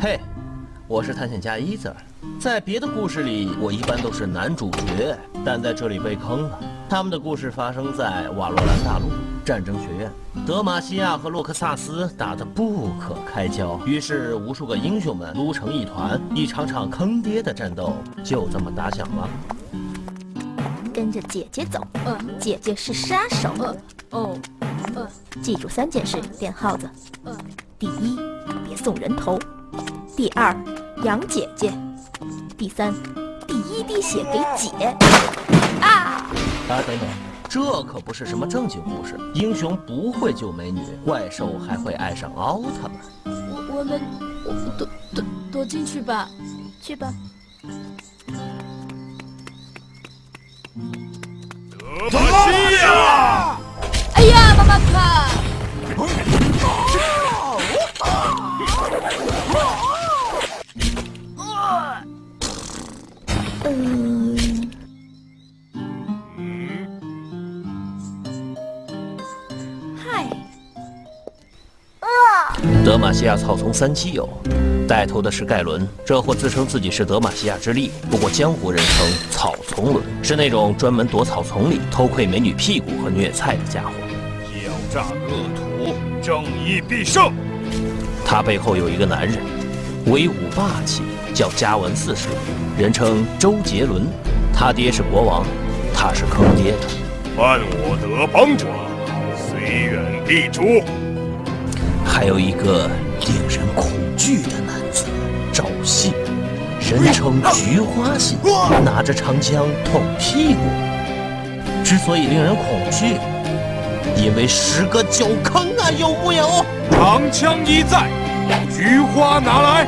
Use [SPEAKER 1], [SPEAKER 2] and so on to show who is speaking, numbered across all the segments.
[SPEAKER 1] 嘿，我是探险家伊泽。在别的故事里，我一般都是男主角，但在这里被坑了。他们的故事发生在瓦罗兰大陆战争学院，德玛西亚和洛克萨斯打得不可开交，于是无数个英雄们撸成一团，一场场坑爹的战斗就这么打响了。
[SPEAKER 2] 跟着姐姐走，姐姐是杀手。哦，记住三件事：练耗子。第一，别送人头；第二，养姐姐；第三，第一滴血给姐。
[SPEAKER 1] 啊！啊，等等，这可不是什么正经故事。英雄不会救美女，怪兽还会爱上奥特曼。
[SPEAKER 3] 我我们躲躲躲进去吧，
[SPEAKER 2] 去吧。
[SPEAKER 4] 德玛西亚！
[SPEAKER 3] 哎呀，妈妈卡！
[SPEAKER 2] 嗯。嗨。
[SPEAKER 1] 德玛西亚草丛三七友，带头的是盖伦，这货自称自己是德玛西亚之力，不过江湖人称草丛伦，是那种专门躲草丛里偷窥美女屁股和虐菜的家伙。
[SPEAKER 4] 狡诈恶徒，正义必胜。
[SPEAKER 1] 他背后有一个男人，威武霸气，叫加文四世，人称周杰伦。他爹是国王，他是坑爹的。
[SPEAKER 4] 犯我德邦者，虽远必诛。
[SPEAKER 1] 还有一个恐惧的男子，赵信，人称菊花信，拿着长枪捅屁股。之所以令人恐惧，因为十个九坑啊，有木有？
[SPEAKER 4] 长枪一在，菊花拿来。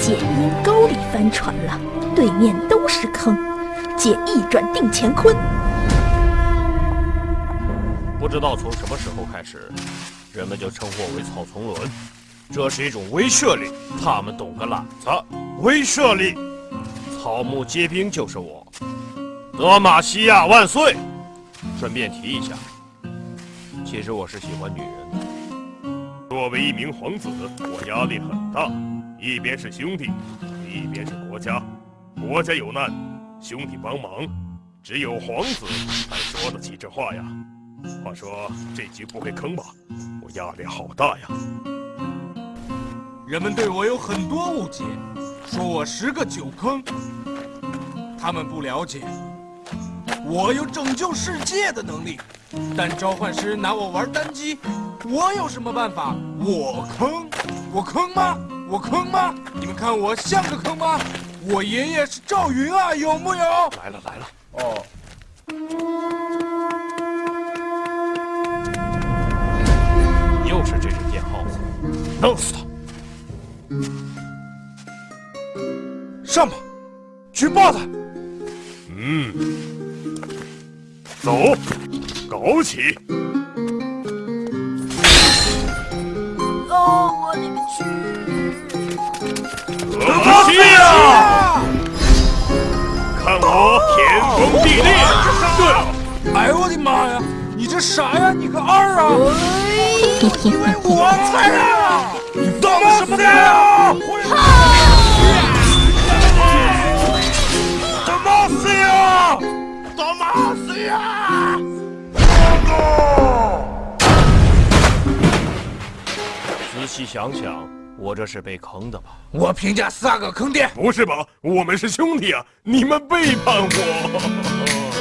[SPEAKER 2] 姐阴沟里翻船了，对面都是坑，姐一转定乾坤。
[SPEAKER 4] 不知道从什么时候开始。人们就称呼我为草丛伦，这是一种威慑力。他们懂个懒子！威慑力，草木皆兵就是我。德玛西亚万岁！顺便提一下，其实我是喜欢女人的。作为一名皇子，我压力很大。一边是兄弟，一边是国家。国家有难，兄弟帮忙，只有皇子才说得起这话呀。话说这局不会坑吧？我压力好大呀！
[SPEAKER 5] 人们对我有很多误解，说我十个九坑。他们不了解，我有拯救世界的能力。但召唤师拿我玩单机，我有什么办法？我坑？我坑吗？我坑吗？你们看我像个坑吗？我爷爷是赵云啊，有木有？
[SPEAKER 4] 来了来了。哦。又是这只电耗子，弄死他！
[SPEAKER 5] 上吧，举报他！
[SPEAKER 4] 嗯，走，搞起！
[SPEAKER 3] 哦，我勒个去！
[SPEAKER 4] 德玛西亚，看我天崩地裂！对了，
[SPEAKER 5] 哎呦我的妈呀！你这啥呀？你个二啊！因为我菜啊！你当什么的呀？
[SPEAKER 4] 细想想，我这是被坑的吧？
[SPEAKER 5] 我评价三个坑爹。
[SPEAKER 4] 不是吧？我们是兄弟啊！你们背叛我！